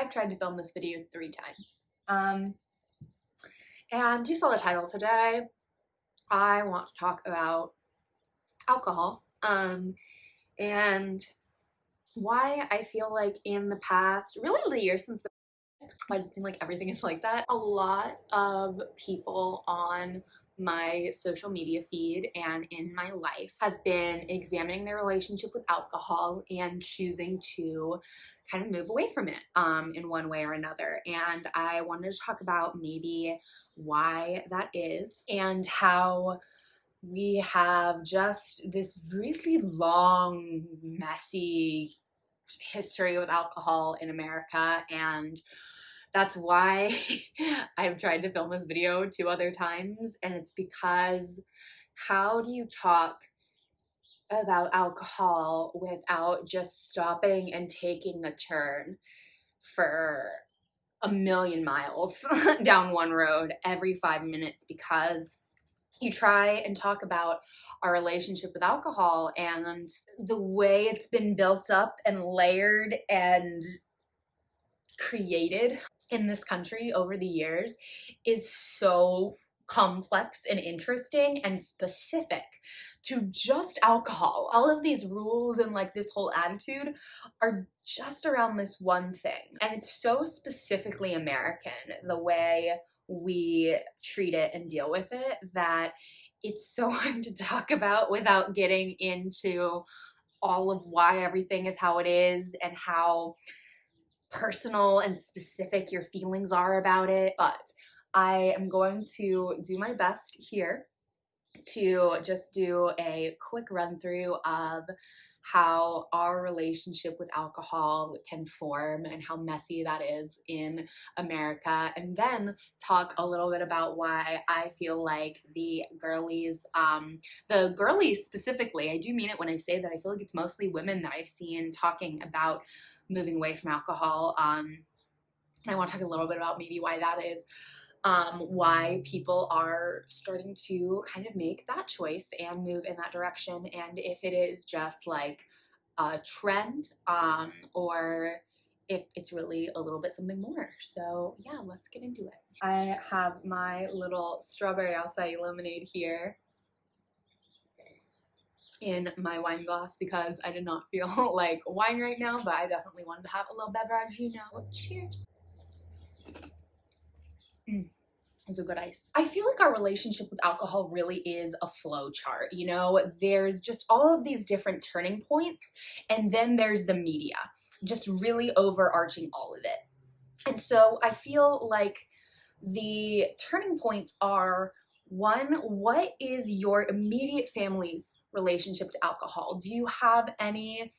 I've tried to film this video three times. Um, and you saw the title today. I want to talk about alcohol. Um, and why I feel like in the past, really the years since the why does it seem like everything is like that? A lot of people on my social media feed and in my life have been examining their relationship with alcohol and choosing to kind of move away from it um, in one way or another. And I wanted to talk about maybe why that is and how we have just this really long, messy history with alcohol in America and that's why I've tried to film this video two other times and it's because how do you talk about alcohol without just stopping and taking a turn for a million miles down one road every five minutes? Because you try and talk about our relationship with alcohol and the way it's been built up and layered and created in this country over the years is so complex and interesting and specific to just alcohol. All of these rules and like this whole attitude are just around this one thing. And it's so specifically American, the way we treat it and deal with it, that it's so hard to talk about without getting into all of why everything is how it is and how personal and specific your feelings are about it, but I am going to do my best here to just do a quick run through of how our relationship with alcohol can form and how messy that is in America and then talk a little bit about why I feel like the girlies, um, the girlies specifically, I do mean it when I say that I feel like it's mostly women that I've seen talking about moving away from alcohol. Um, I want to talk a little bit about maybe why that is um, why people are starting to kind of make that choice and move in that direction and if it is just like a trend um, or if it's really a little bit something more. So yeah, let's get into it. I have my little strawberry acai lemonade here in my wine glass because I did not feel like wine right now, but I definitely wanted to have a little beverage, you know. Cheers. Mm is a good ice. I feel like our relationship with alcohol really is a flow chart. You know, there's just all of these different turning points, and then there's the media, just really overarching all of it. And so I feel like the turning points are one, what is your immediate family's relationship to alcohol? Do you have any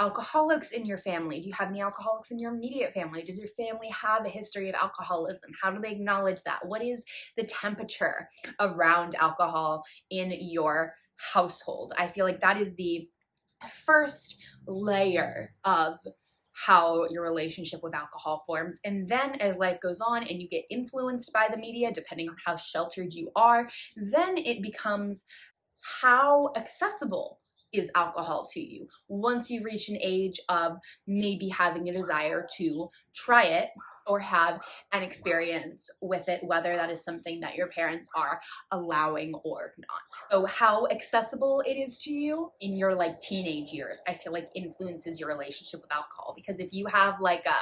alcoholics in your family? Do you have any alcoholics in your immediate family? Does your family have a history of alcoholism? How do they acknowledge that? What is the temperature around alcohol in your household? I feel like that is the first layer of how your relationship with alcohol forms. And then as life goes on and you get influenced by the media, depending on how sheltered you are, then it becomes how accessible is alcohol to you. Once you reach an age of maybe having a desire to try it or have an experience with it, whether that is something that your parents are allowing or not. So how accessible it is to you in your like teenage years, I feel like influences your relationship with alcohol. Because if you have like a,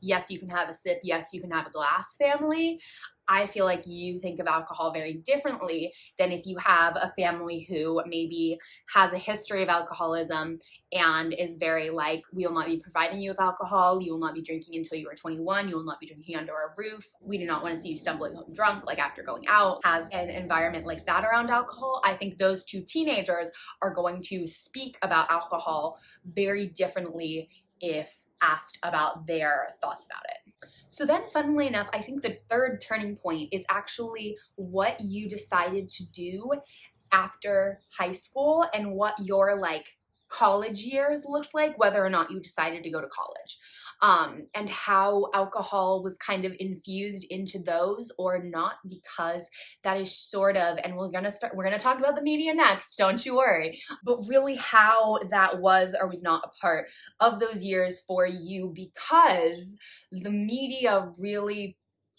yes, you can have a sip, yes, you can have a glass family, I feel like you think of alcohol very differently than if you have a family who maybe has a history of alcoholism and is very like, we will not be providing you with alcohol, you will not be drinking until you are 21, you will not be drinking under a roof, we do not want to see you stumbling home drunk like after going out, has an environment like that around alcohol, I think those two teenagers are going to speak about alcohol very differently if asked about their thoughts about it. So then funnily enough, I think the third turning point is actually what you decided to do after high school and what your like college years looked like, whether or not you decided to go to college um, and how alcohol was kind of infused into those or not because that is sort of and we're gonna start we're gonna talk about the media next don't you worry but really how that was or was not a part of those years for you because the media really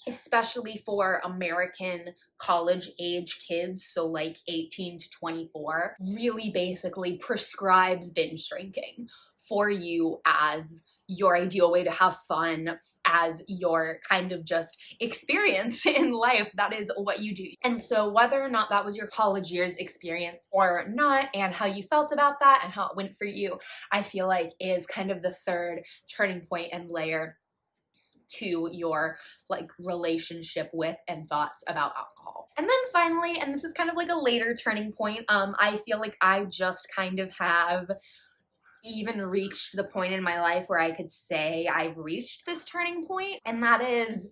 especially for American college age kids, so like 18 to 24, really basically prescribes binge drinking for you as your ideal way to have fun as your kind of just experience in life. That is what you do. And so whether or not that was your college years experience or not, and how you felt about that and how it went for you, I feel like is kind of the third turning point and layer to your like relationship with and thoughts about alcohol. And then finally, and this is kind of like a later turning point, um, I feel like I just kind of have even reached the point in my life where I could say I've reached this turning point, and that is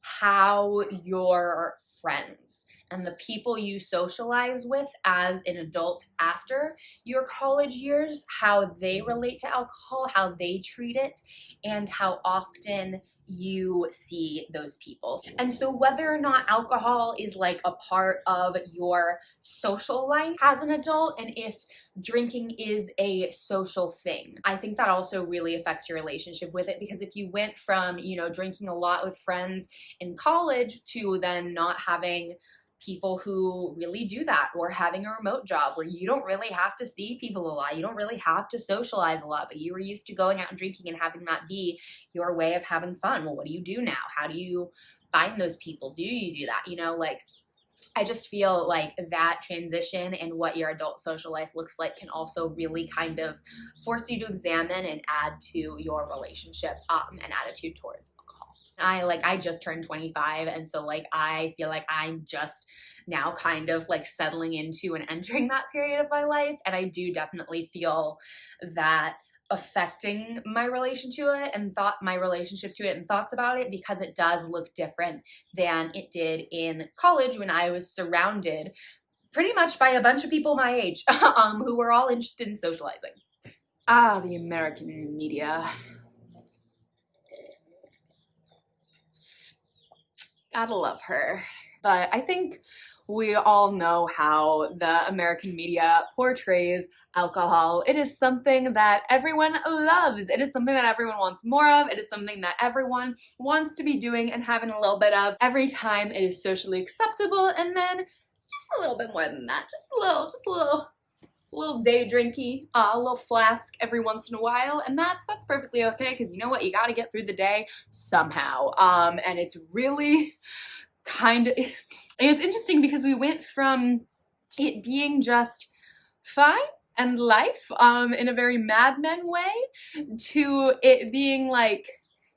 how your friends and the people you socialize with as an adult after your college years, how they relate to alcohol, how they treat it, and how often you see those people. And so whether or not alcohol is like a part of your social life as an adult and if drinking is a social thing, I think that also really affects your relationship with it because if you went from, you know, drinking a lot with friends in college to then not having people who really do that or having a remote job where you don't really have to see people a lot. You don't really have to socialize a lot, but you were used to going out and drinking and having that be your way of having fun. Well, what do you do now? How do you find those people? Do you do that? You know, like I just feel like that transition and what your adult social life looks like can also really kind of force you to examine and add to your relationship um, and attitude towards I like I just turned 25 and so like I feel like I'm just now kind of like settling into and entering that period of my life and I do definitely feel that affecting my relation to it and thought my relationship to it and thoughts about it because it does look different than it did in college when I was surrounded pretty much by a bunch of people my age um, who were all interested in socializing. Ah, the American media. Gotta love her. But I think we all know how the American media portrays alcohol. It is something that everyone loves. It is something that everyone wants more of. It is something that everyone wants to be doing and having a little bit of every time it is socially acceptable. And then just a little bit more than that. Just a little, just a little a little day drinky, uh, a little flask every once in a while, and that's that's perfectly okay because you know what, you got to get through the day somehow. Um, and it's really kind of it's interesting because we went from it being just fine and life um, in a very Mad Men way to it being like,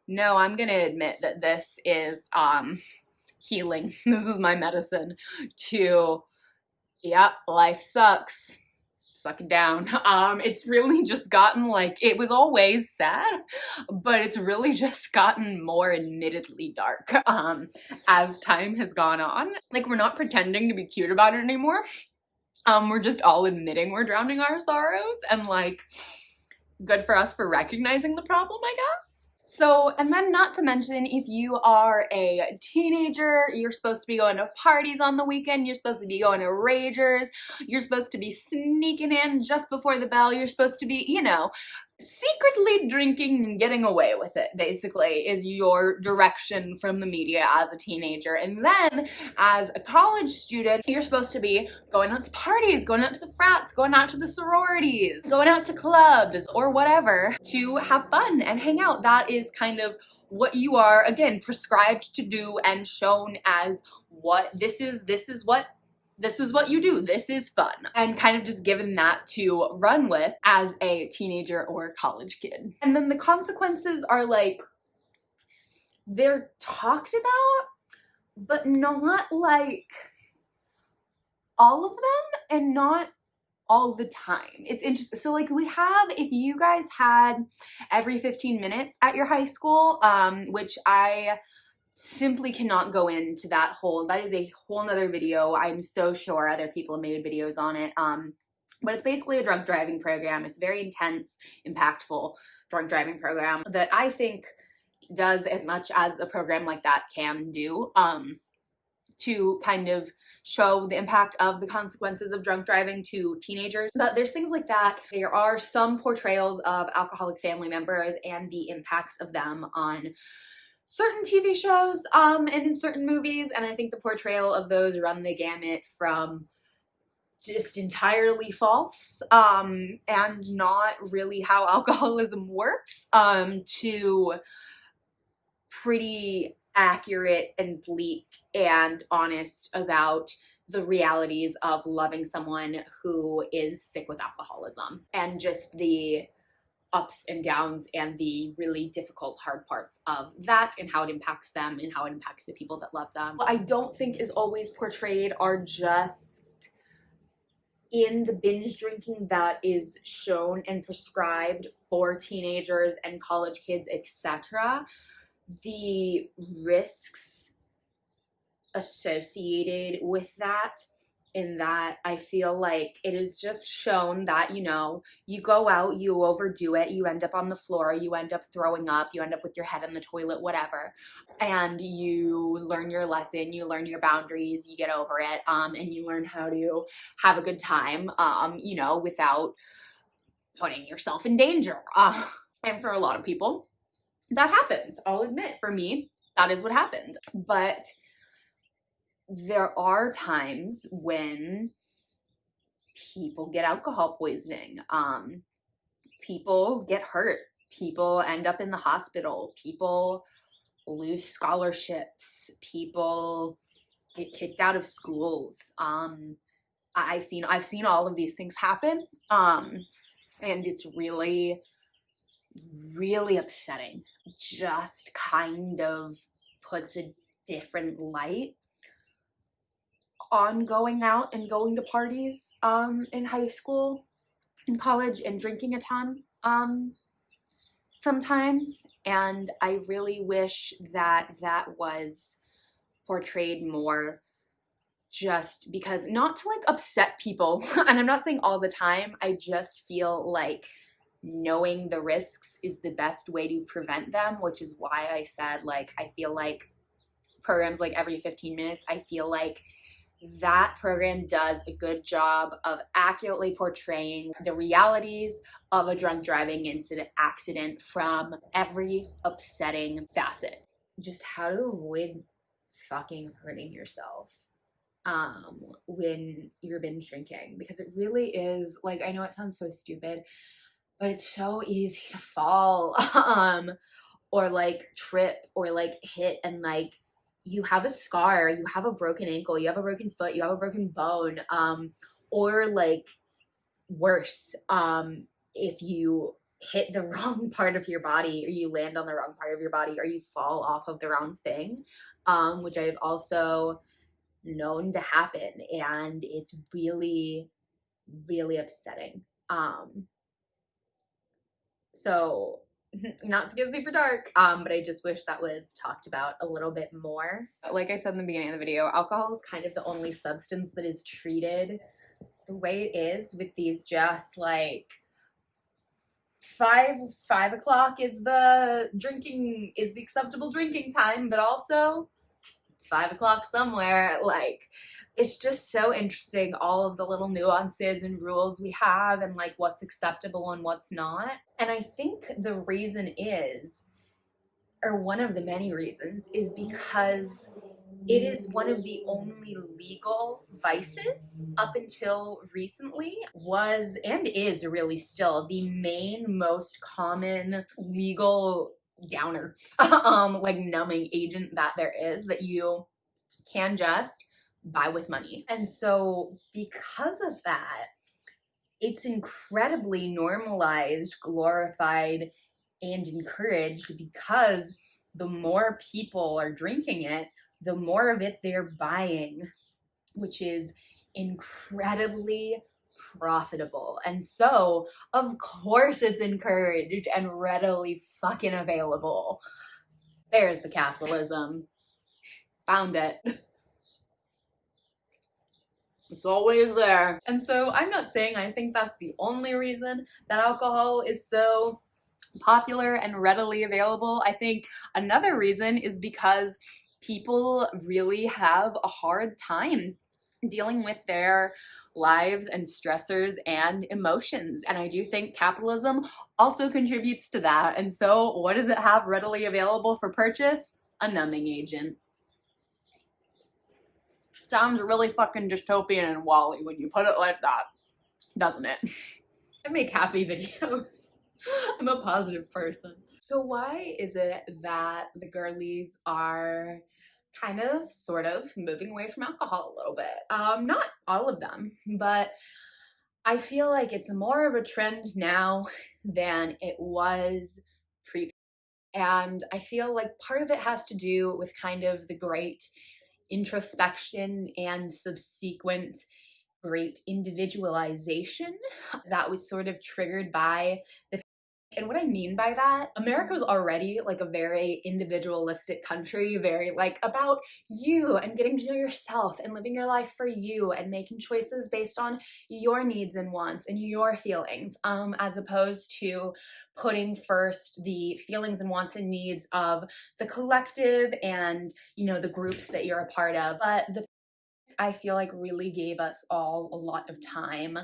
no, I'm gonna admit that this is um, healing. This is my medicine. To, yep, life sucks suck it down. Um, it's really just gotten like, it was always sad, but it's really just gotten more admittedly dark um, as time has gone on. Like we're not pretending to be cute about it anymore. Um, we're just all admitting we're drowning our sorrows and like, good for us for recognizing the problem, I guess. So, and then not to mention, if you are a teenager, you're supposed to be going to parties on the weekend, you're supposed to be going to ragers, you're supposed to be sneaking in just before the bell, you're supposed to be, you know, secretly drinking and getting away with it basically is your direction from the media as a teenager. And then as a college student you're supposed to be going out to parties going out to the frats going out to the sororities going out to clubs or whatever to have fun and hang out. That is kind of what you are again prescribed to do and shown as what this is this is what this is what you do, this is fun. And kind of just given that to run with as a teenager or college kid. And then the consequences are like, they're talked about, but not like all of them and not all the time. It's interesting. So like we have, if you guys had every 15 minutes at your high school, um, which I simply cannot go into that whole that is a whole nother video i'm so sure other people have made videos on it um but it's basically a drunk driving program. It's very intense, impactful drunk driving program that I think does as much as a program like that can do um, to kind of show the impact of the consequences of drunk driving to teenagers. But there's things like that. There are some portrayals of alcoholic family members and the impacts of them on certain TV shows um, and in certain movies. And I think the portrayal of those run the gamut from just entirely false um, and not really how alcoholism works um, to pretty accurate and bleak and honest about the realities of loving someone who is sick with alcoholism and just the ups and downs and the really difficult hard parts of that and how it impacts them and how it impacts the people that love them. What I don't think is always portrayed are just in the binge drinking that is shown and prescribed for teenagers and college kids, etc., the risks associated with that in that I feel like it is just shown that, you know, you go out, you overdo it, you end up on the floor, you end up throwing up, you end up with your head in the toilet, whatever. And you learn your lesson, you learn your boundaries, you get over it, um, and you learn how to have a good time, um, you know, without putting yourself in danger. Uh, and for a lot of people, that happens. I'll admit, for me, that is what happened. But there are times when people get alcohol poisoning. Um, people get hurt. People end up in the hospital. People lose scholarships. People get kicked out of schools. Um, I've seen I've seen all of these things happen. Um, and it's really, really upsetting. Just kind of puts a different light on going out and going to parties um, in high school and college and drinking a ton um, sometimes. And I really wish that that was portrayed more just because not to like upset people and I'm not saying all the time I just feel like knowing the risks is the best way to prevent them which is why I said like I feel like programs like every 15 minutes I feel like that program does a good job of accurately portraying the realities of a drunk driving incident accident from every upsetting facet. Just how to avoid fucking hurting yourself um, when you're binge drinking because it really is like I know it sounds so stupid, but it's so easy to fall um, or like trip or like hit and like you have a scar, you have a broken ankle, you have a broken foot, you have a broken bone, um, or like worse, um, if you hit the wrong part of your body or you land on the wrong part of your body or you fall off of the wrong thing, um, which I've also known to happen. And it's really, really upsetting. Um, so not to get super dark, um, but I just wish that was talked about a little bit more. Like I said in the beginning of the video, alcohol is kind of the only substance that is treated the way it is with these just like five five o'clock is the drinking is the acceptable drinking time, but also it's five o'clock somewhere. Like it's just so interesting all of the little nuances and rules we have and like what's acceptable and what's not. And I think the reason is, or one of the many reasons, is because it is one of the only legal vices up until recently was and is really still the main most common legal downer um like numbing agent that there is that you can just buy with money. And so because of that, it's incredibly normalized, glorified, and encouraged because the more people are drinking it, the more of it they're buying, which is incredibly profitable. And so, of course, it's encouraged and readily fucking available. There's the capitalism. Found it. It's always there. And so I'm not saying I think that's the only reason that alcohol is so popular and readily available. I think another reason is because people really have a hard time dealing with their lives and stressors and emotions. And I do think capitalism also contributes to that. And so what does it have readily available for purchase? A numbing agent. Sounds really fucking dystopian and WALL-E when you put it like that, doesn't it? I make happy videos. I'm a positive person. So why is it that the girlies are kind of sort of moving away from alcohol a little bit? Um, not all of them, but I feel like it's more of a trend now than it was pre and I feel like part of it has to do with kind of the great introspection and subsequent great individualization that was sort of triggered by the and what I mean by that, America was already like a very individualistic country, very like about you and getting to know yourself and living your life for you and making choices based on your needs and wants and your feelings, um, as opposed to putting first the feelings and wants and needs of the collective and, you know, the groups that you're a part of. But the I feel like really gave us all a lot of time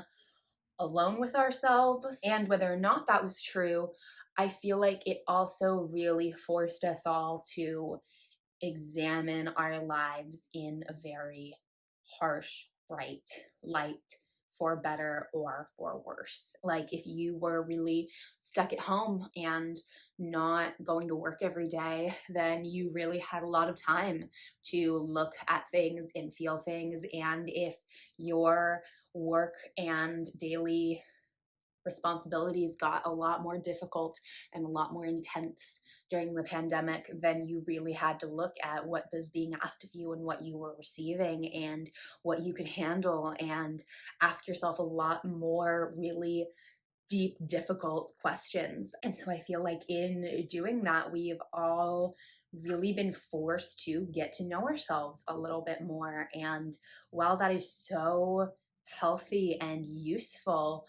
alone with ourselves. And whether or not that was true, I feel like it also really forced us all to examine our lives in a very harsh, bright light for better or for worse. Like if you were really stuck at home and not going to work every day, then you really had a lot of time to look at things and feel things. And if your work and daily responsibilities got a lot more difficult and a lot more intense during the pandemic, then you really had to look at what was being asked of you and what you were receiving and what you could handle and ask yourself a lot more really deep, difficult questions. And so I feel like in doing that, we've all really been forced to get to know ourselves a little bit more. And while that is so healthy and useful,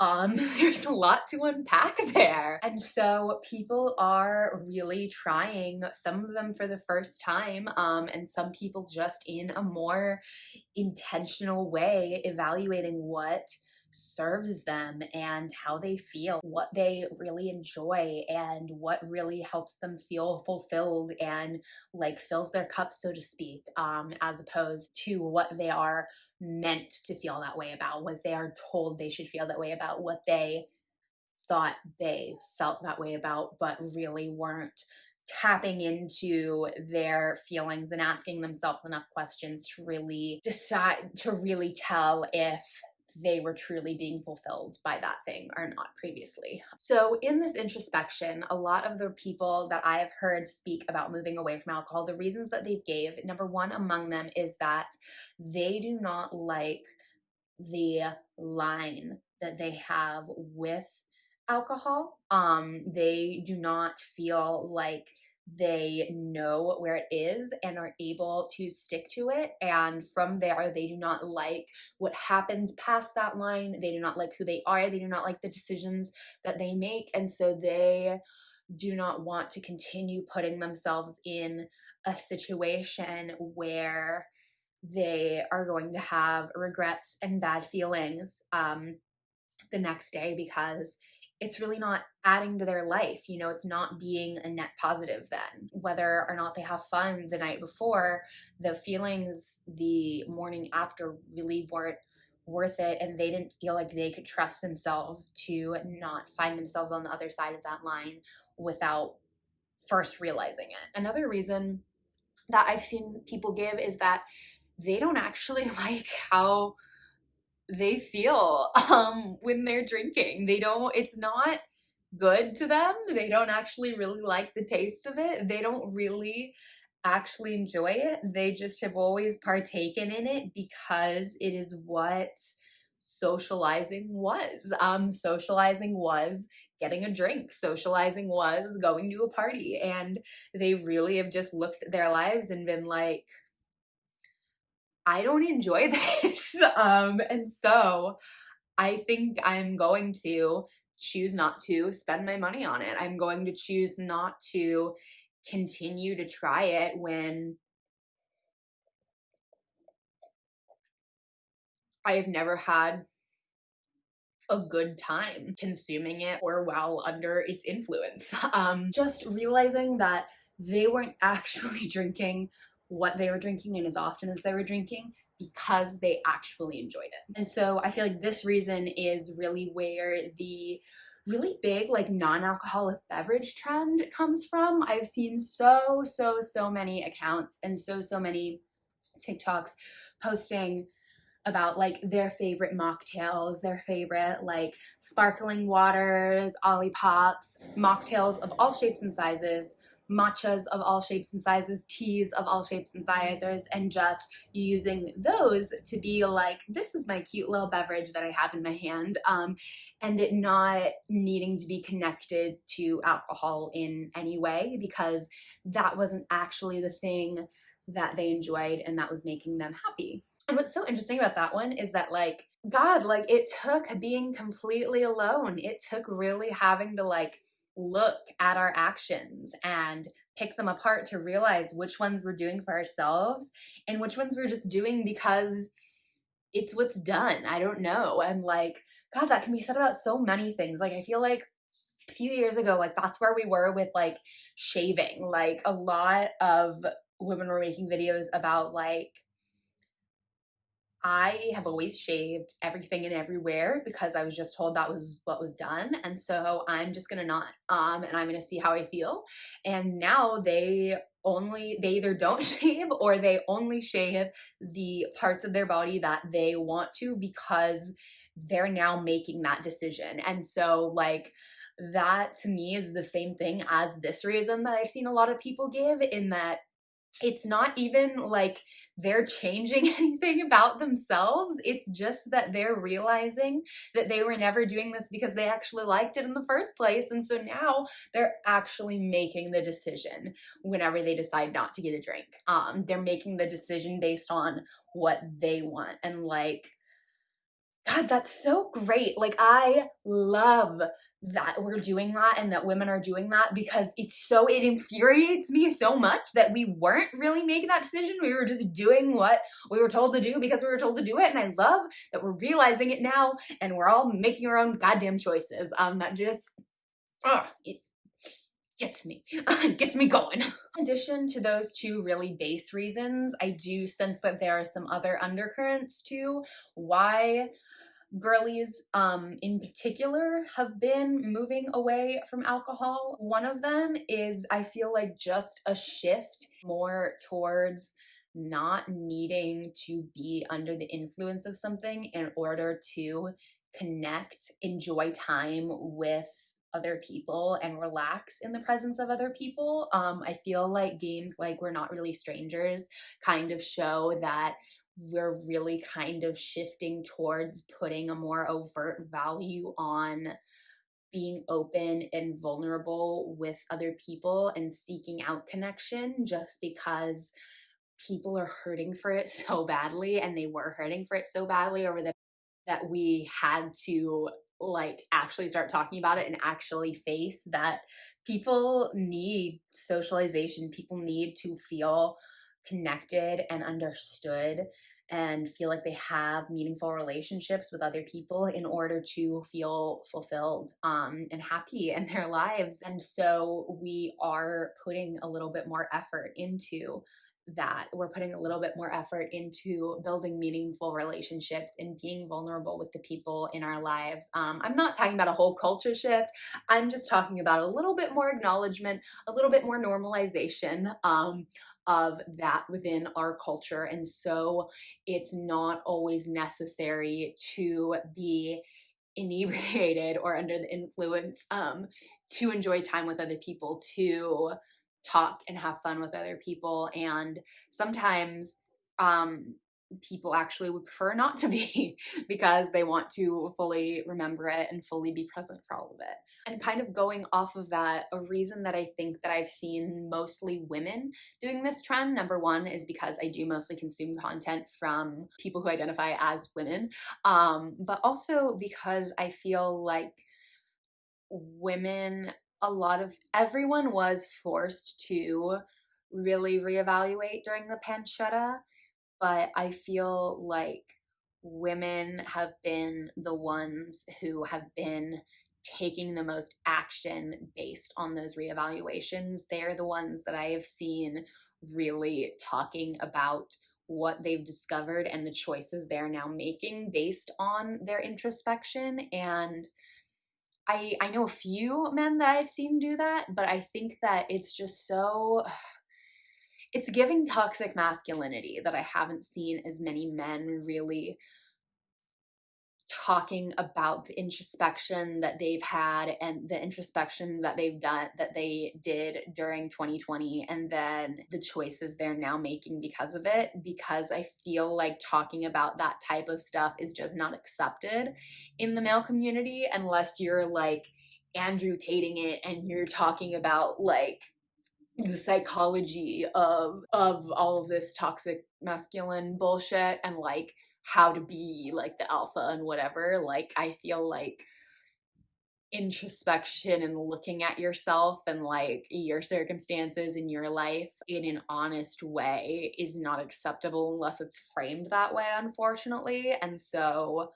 um, there's a lot to unpack there. And so people are really trying, some of them for the first time, um, and some people just in a more intentional way, evaluating what serves them and how they feel, what they really enjoy and what really helps them feel fulfilled and like fills their cup, so to speak, um, as opposed to what they are meant to feel that way about, what they are told they should feel that way about, what they thought they felt that way about, but really weren't tapping into their feelings and asking themselves enough questions to really decide, to really tell if they were truly being fulfilled by that thing or not previously. So in this introspection, a lot of the people that I have heard speak about moving away from alcohol, the reasons that they gave, number one among them is that they do not like the line that they have with alcohol. Um, they do not feel like they know where it is and are able to stick to it. And from there, they do not like what happens past that line. They do not like who they are. They do not like the decisions that they make. And so they do not want to continue putting themselves in a situation where they are going to have regrets and bad feelings um, the next day because it's really not adding to their life. You know, it's not being a net positive then. Whether or not they have fun the night before, the feelings the morning after really weren't worth it and they didn't feel like they could trust themselves to not find themselves on the other side of that line without first realizing it. Another reason that I've seen people give is that they don't actually like how they feel um, when they're drinking. They don't, it's not good to them. They don't actually really like the taste of it. They don't really actually enjoy it. They just have always partaken in it because it is what socializing was. Um, socializing was getting a drink. Socializing was going to a party. And they really have just looked at their lives and been like, I don't enjoy this. Um, and so I think I'm going to choose not to spend my money on it. I'm going to choose not to continue to try it when I have never had a good time consuming it or while under its influence. Um, just realizing that they weren't actually drinking what they were drinking and as often as they were drinking because they actually enjoyed it. And so I feel like this reason is really where the really big like non-alcoholic beverage trend comes from. I've seen so, so, so many accounts and so, so many TikToks posting about like their favorite mocktails, their favorite like sparkling waters, Olipops, mocktails of all shapes and sizes, matchas of all shapes and sizes, teas of all shapes and sizes, and just using those to be like, this is my cute little beverage that I have in my hand, um, and it not needing to be connected to alcohol in any way because that wasn't actually the thing that they enjoyed and that was making them happy. And what's so interesting about that one is that like, God, like it took being completely alone. It took really having to like look at our actions and pick them apart to realize which ones we're doing for ourselves and which ones we're just doing because it's what's done. I don't know. And like, God, that can be said about so many things. Like, I feel like a few years ago, like that's where we were with like shaving. Like a lot of women were making videos about like I have always shaved everything and everywhere because I was just told that was what was done. And so I'm just gonna not, um, and I'm gonna see how I feel. And now they only, they either don't shave or they only shave the parts of their body that they want to because they're now making that decision. And so like, that to me is the same thing as this reason that I've seen a lot of people give in that it's not even like they're changing anything about themselves. It's just that they're realizing that they were never doing this because they actually liked it in the first place. And so now they're actually making the decision whenever they decide not to get a drink. Um, they're making the decision based on what they want. And like, God, that's so great. Like, I love that we're doing that and that women are doing that because it's so, it infuriates me so much that we weren't really making that decision. We were just doing what we were told to do because we were told to do it. And I love that we're realizing it now and we're all making our own goddamn choices. Um, that just, oh, it gets me, gets me going. In addition to those two really base reasons, I do sense that there are some other undercurrents too. Why girlies um, in particular have been moving away from alcohol. One of them is I feel like just a shift more towards not needing to be under the influence of something in order to connect, enjoy time with other people and relax in the presence of other people. Um, I feel like games like We're Not Really Strangers kind of show that we're really kind of shifting towards putting a more overt value on being open and vulnerable with other people and seeking out connection just because people are hurting for it so badly and they were hurting for it so badly over the that we had to like actually start talking about it and actually face that people need socialization people need to feel connected and understood and feel like they have meaningful relationships with other people in order to feel fulfilled um, and happy in their lives. And so we are putting a little bit more effort into that we're putting a little bit more effort into building meaningful relationships and being vulnerable with the people in our lives. Um, I'm not talking about a whole culture shift. I'm just talking about a little bit more acknowledgement, a little bit more normalization um, of that within our culture. And so it's not always necessary to be inebriated or under the influence um, to enjoy time with other people, to talk and have fun with other people. And sometimes um, people actually would prefer not to be because they want to fully remember it and fully be present for all of it. And kind of going off of that, a reason that I think that I've seen mostly women doing this trend, number one, is because I do mostly consume content from people who identify as women, um, but also because I feel like women, a lot of everyone was forced to really reevaluate during the pancetta, but I feel like women have been the ones who have been taking the most action based on those reevaluations. They're the ones that I have seen really talking about what they've discovered and the choices they're now making based on their introspection and I I know a few men that I've seen do that, but I think that it's just so it's giving toxic masculinity that I haven't seen as many men really talking about the introspection that they've had and the introspection that they've done that they did during 2020 and then the choices they're now making because of it because I feel like talking about that type of stuff is just not accepted in the male community unless you're like Andrew Tating it and you're talking about like the psychology of of all of this toxic masculine bullshit and like how to be like the alpha and whatever like i feel like introspection and looking at yourself and like your circumstances in your life in an honest way is not acceptable unless it's framed that way unfortunately and so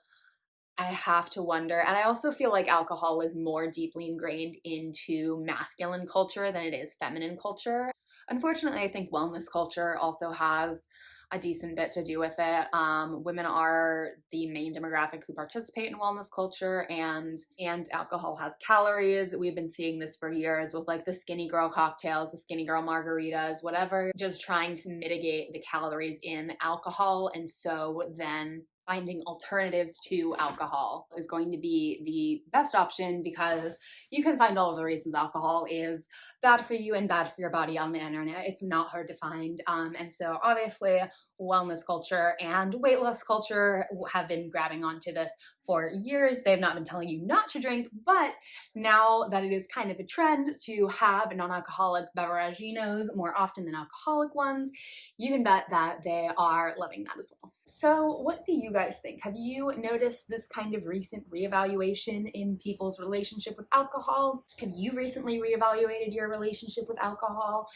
I have to wonder. And I also feel like alcohol is more deeply ingrained into masculine culture than it is feminine culture. Unfortunately, I think wellness culture also has a decent bit to do with it. Um, women are the main demographic who participate in wellness culture and and alcohol has calories. We've been seeing this for years with like the skinny girl cocktails, the skinny girl margaritas, whatever, just trying to mitigate the calories in alcohol. And so then finding alternatives to alcohol is going to be the best option because you can find all of the reasons alcohol is bad for you and bad for your body on the internet. It's not hard to find. Um, and so obviously wellness culture and weight loss culture have been grabbing onto this for years. They've not been telling you not to drink, but now that it is kind of a trend to have non-alcoholic beveraginos more often than alcoholic ones, you can bet that they are loving that as well. So what do you guys think? Have you noticed this kind of recent reevaluation in people's relationship with alcohol? Have you recently reevaluated your relationship with alcohol?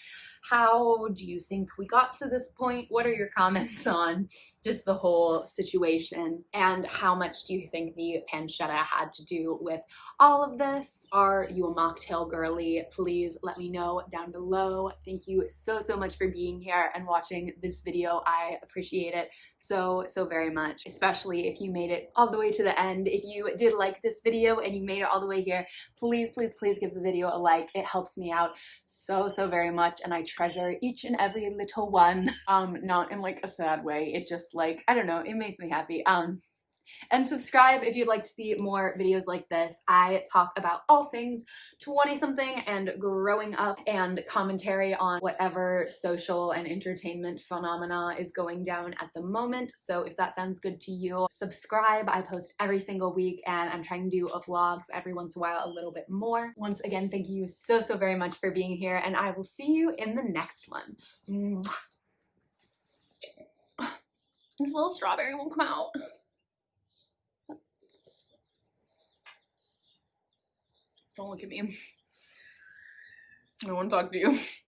How do you think we got to this point? What are your comments on just the whole situation? And how much do you think the pancetta had to do with all of this? Are you a mocktail girly? Please let me know down below. Thank you so, so much for being here and watching this video. I appreciate it so, so very much, especially if you made it all the way to the end. If you did like this video and you made it all the way here, please, please, please give the video a like. It helps me out so, so very much. And I treasure each and every little one. Um, not in like a sad way. It just like, I don't know, it makes me happy. Um, and subscribe if you'd like to see more videos like this. I talk about all things 20 something and growing up and commentary on whatever social and entertainment phenomena is going down at the moment. So if that sounds good to you, subscribe. I post every single week and I'm trying to do a vlogs every once in a while a little bit more. Once again, thank you so, so very much for being here and I will see you in the next one. This little strawberry won't come out. Don't look at me. I don't want to talk to you.